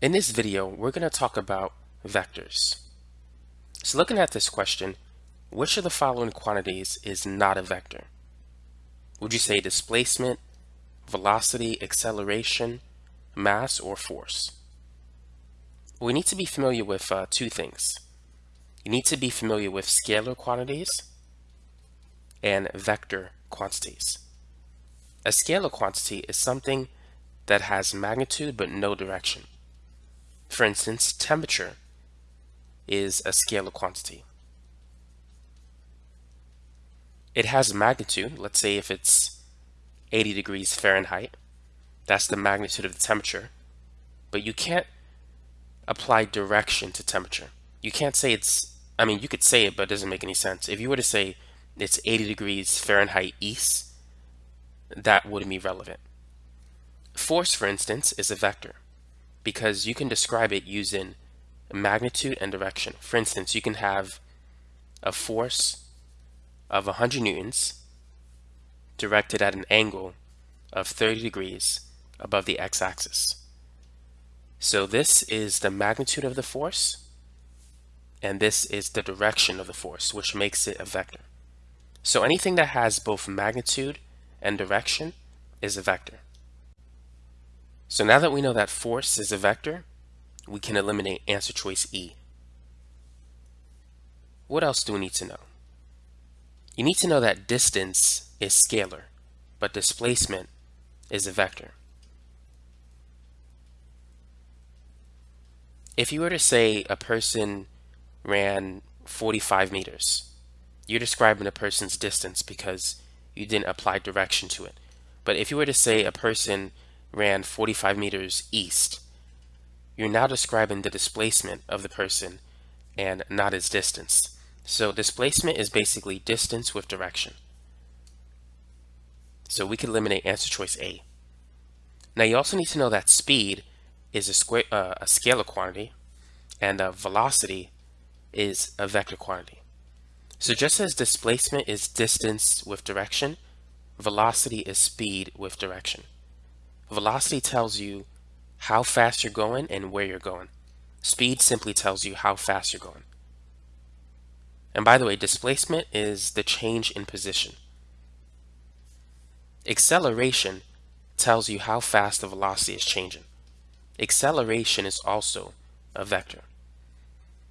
In this video, we're going to talk about vectors. So looking at this question, which of the following quantities is not a vector? Would you say displacement, velocity, acceleration, mass, or force? We need to be familiar with uh, two things. You need to be familiar with scalar quantities and vector quantities. A scalar quantity is something that has magnitude but no direction. For instance, temperature is a scalar quantity. It has a magnitude, let's say if it's 80 degrees Fahrenheit, that's the magnitude of the temperature, but you can't apply direction to temperature. You can't say it's, I mean, you could say it, but it doesn't make any sense. If you were to say it's 80 degrees Fahrenheit east, that wouldn't be relevant. Force, for instance, is a vector because you can describe it using magnitude and direction. For instance, you can have a force of 100 newtons directed at an angle of 30 degrees above the x-axis. So this is the magnitude of the force and this is the direction of the force which makes it a vector. So anything that has both magnitude and direction is a vector. So now that we know that force is a vector, we can eliminate answer choice E. What else do we need to know? You need to know that distance is scalar, but displacement is a vector. If you were to say a person ran 45 meters, you're describing a person's distance because you didn't apply direction to it. But if you were to say a person ran 45 meters east, you're now describing the displacement of the person and not its distance. So displacement is basically distance with direction. So we can eliminate answer choice A. Now you also need to know that speed is a, square, uh, a scalar quantity and velocity is a vector quantity. So just as displacement is distance with direction, velocity is speed with direction. Velocity tells you how fast you're going and where you're going. Speed simply tells you how fast you're going. And by the way, displacement is the change in position. Acceleration tells you how fast the velocity is changing. Acceleration is also a vector.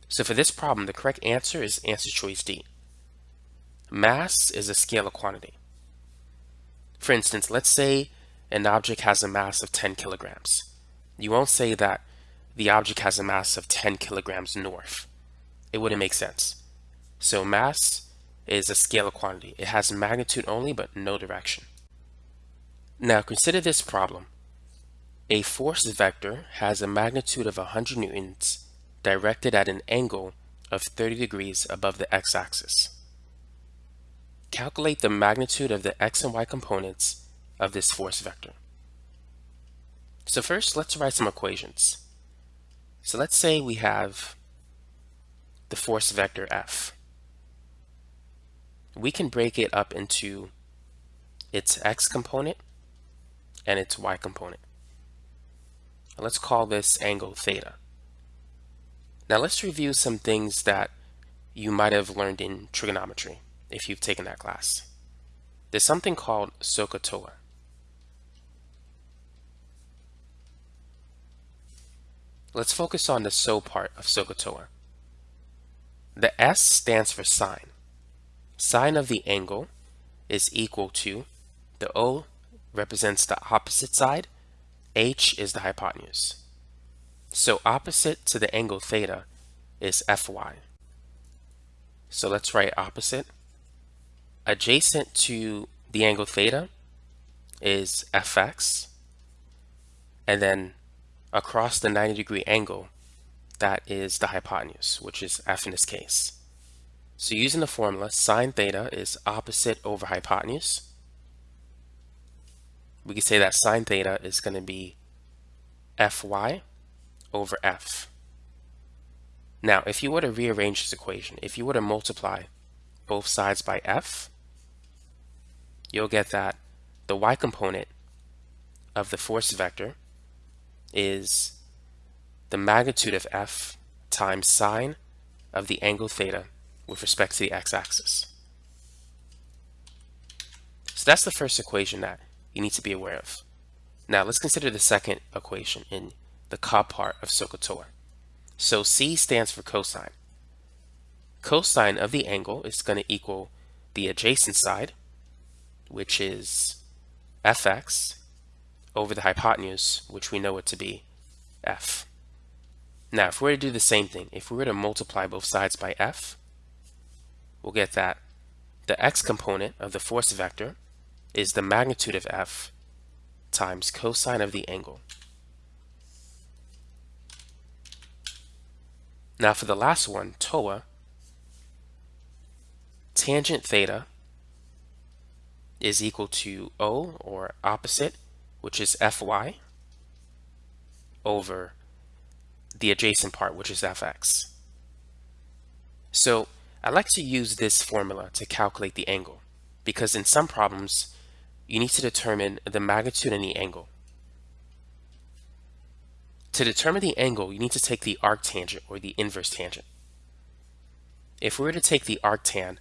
So for this problem, the correct answer is answer choice D. Mass is a scalar quantity. For instance, let's say an object has a mass of 10 kilograms. You won't say that the object has a mass of 10 kilograms north. It wouldn't make sense. So mass is a scalar quantity. It has magnitude only but no direction. Now consider this problem. A force vector has a magnitude of 100 newtons directed at an angle of 30 degrees above the x-axis. Calculate the magnitude of the x and y components of this force vector. So first, let's write some equations. So let's say we have the force vector F. We can break it up into its x component and its y component. Let's call this angle theta. Now let's review some things that you might have learned in trigonometry if you've taken that class. There's something called SOHCAHTOA. Let's focus on the SO part of SOHCAHTOA. The S stands for sine. Sine of the angle is equal to, the O represents the opposite side, H is the hypotenuse. So opposite to the angle theta is Fy. So let's write opposite. Adjacent to the angle theta is Fx. And then across the 90 degree angle, that is the hypotenuse, which is f in this case. So using the formula, sine theta is opposite over hypotenuse. We can say that sine theta is going to be fy over f. Now, if you were to rearrange this equation, if you were to multiply both sides by f, you'll get that the y component of the force vector is the magnitude of f times sine of the angle theta with respect to the x-axis. So that's the first equation that you need to be aware of. Now let's consider the second equation in the CAH part of SOHCAHTOA. So C stands for cosine. Cosine of the angle is going to equal the adjacent side, which is fx, over the hypotenuse, which we know it to be f. Now, if we were to do the same thing, if we were to multiply both sides by f, we'll get that the x component of the force vector is the magnitude of f times cosine of the angle. Now for the last one, TOA, tangent theta is equal to O, or opposite, which is Fy, over the adjacent part, which is Fx. So I like to use this formula to calculate the angle, because in some problems, you need to determine the magnitude and the angle. To determine the angle, you need to take the arctangent or the inverse tangent. If we were to take the arctan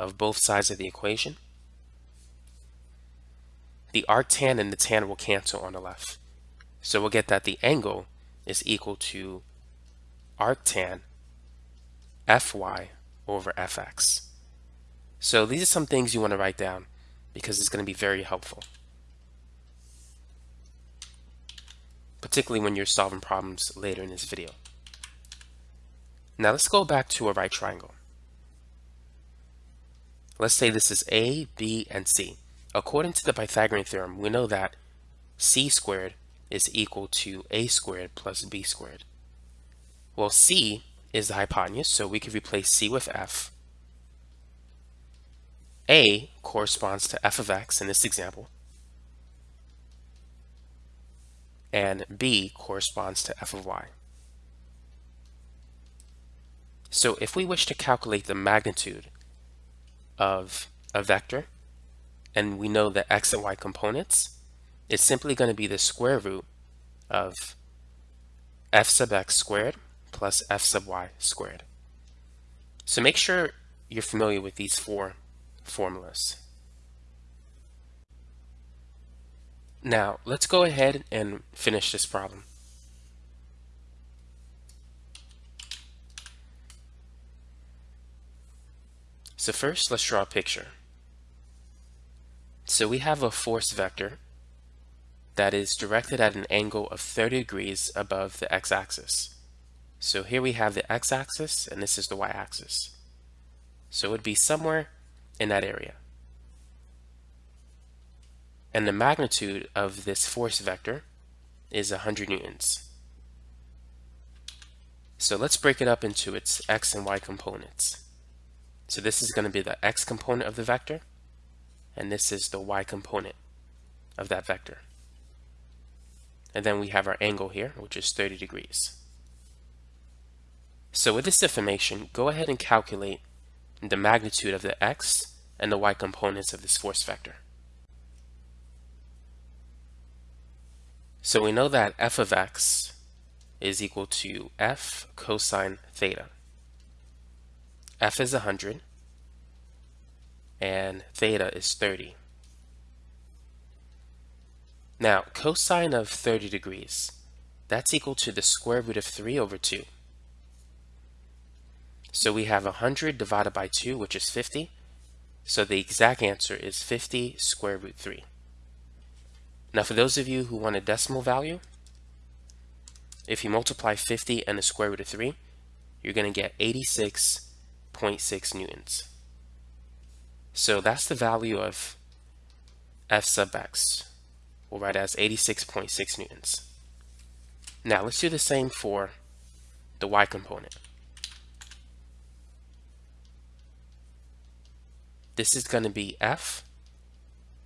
of both sides of the equation, the arctan and the tan will cancel on the left. So we'll get that the angle is equal to arctan fy over fx. So these are some things you want to write down because it's going to be very helpful. Particularly when you're solving problems later in this video. Now let's go back to a right triangle. Let's say this is A, B, and C. According to the Pythagorean theorem, we know that C squared is equal to A squared plus B squared. Well, C is the hypotenuse, so we could replace C with F a corresponds to f of x in this example, and b corresponds to f of y. So if we wish to calculate the magnitude of a vector, and we know the x and y components, it's simply going to be the square root of f sub x squared plus f sub y squared. So make sure you're familiar with these four formulas. Now, let's go ahead and finish this problem. So first, let's draw a picture. So we have a force vector that is directed at an angle of 30 degrees above the x-axis. So here we have the x-axis and this is the y-axis. So it would be somewhere in that area. And the magnitude of this force vector is 100 newtons. So let's break it up into its x and y components. So this is going to be the x component of the vector, and this is the y component of that vector. And then we have our angle here, which is 30 degrees. So with this information, go ahead and calculate the magnitude of the x and the y components of this force vector. So we know that f of x is equal to f cosine theta. f is 100 and theta is 30. Now, cosine of 30 degrees, that's equal to the square root of 3 over 2. So we have 100 divided by 2, which is 50. So the exact answer is 50 square root 3. Now for those of you who want a decimal value, if you multiply 50 and the square root of 3, you're going to get 86.6 newtons. So that's the value of f sub x. We'll write as 86.6 newtons. Now let's do the same for the y component. this is going to be f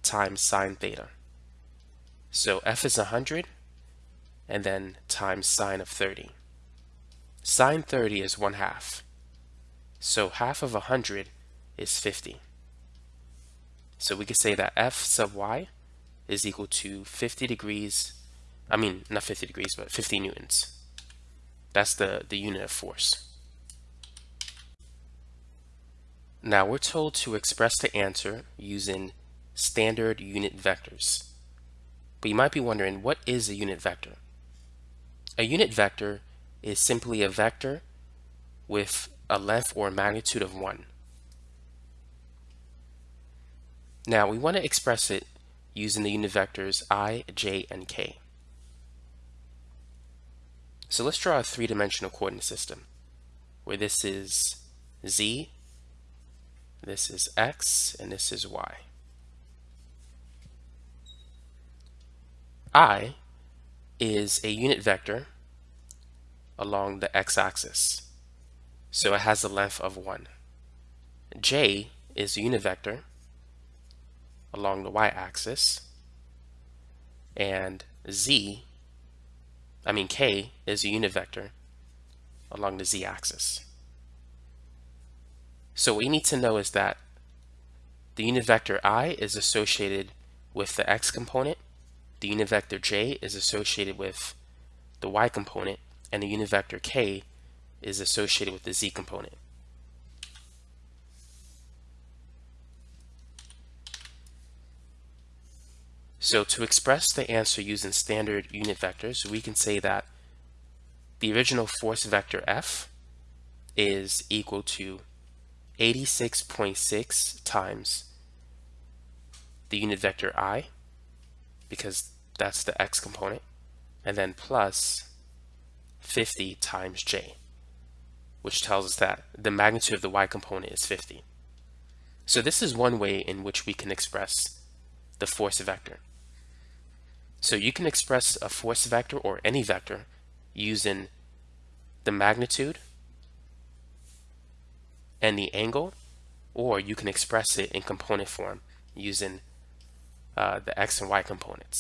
times sine theta. So f is 100 and then times sine of 30. Sine 30 is 1 half. So half of 100 is 50. So we could say that f sub y is equal to 50 degrees, I mean not 50 degrees, but 50 newtons. That's the, the unit of force. Now we're told to express the answer using standard unit vectors. But you might be wondering, what is a unit vector? A unit vector is simply a vector with a length or magnitude of 1. Now we want to express it using the unit vectors i, j, and k. So let's draw a three-dimensional coordinate system where this is z, this is x, and this is y. i is a unit vector along the x-axis, so it has a length of 1. j is a unit vector along the y-axis, and z I mean k is a unit vector along the z-axis. So what we need to know is that the unit vector i is associated with the x component, the unit vector j is associated with the y component, and the unit vector k is associated with the z component. So to express the answer using standard unit vectors, we can say that the original force vector F is equal to 86.6 times the unit vector I, because that's the x component, and then plus 50 times j, which tells us that the magnitude of the y component is 50. So this is one way in which we can express the force vector. So you can express a force vector or any vector using the magnitude and the angle, or you can express it in component form using uh, the x and y components.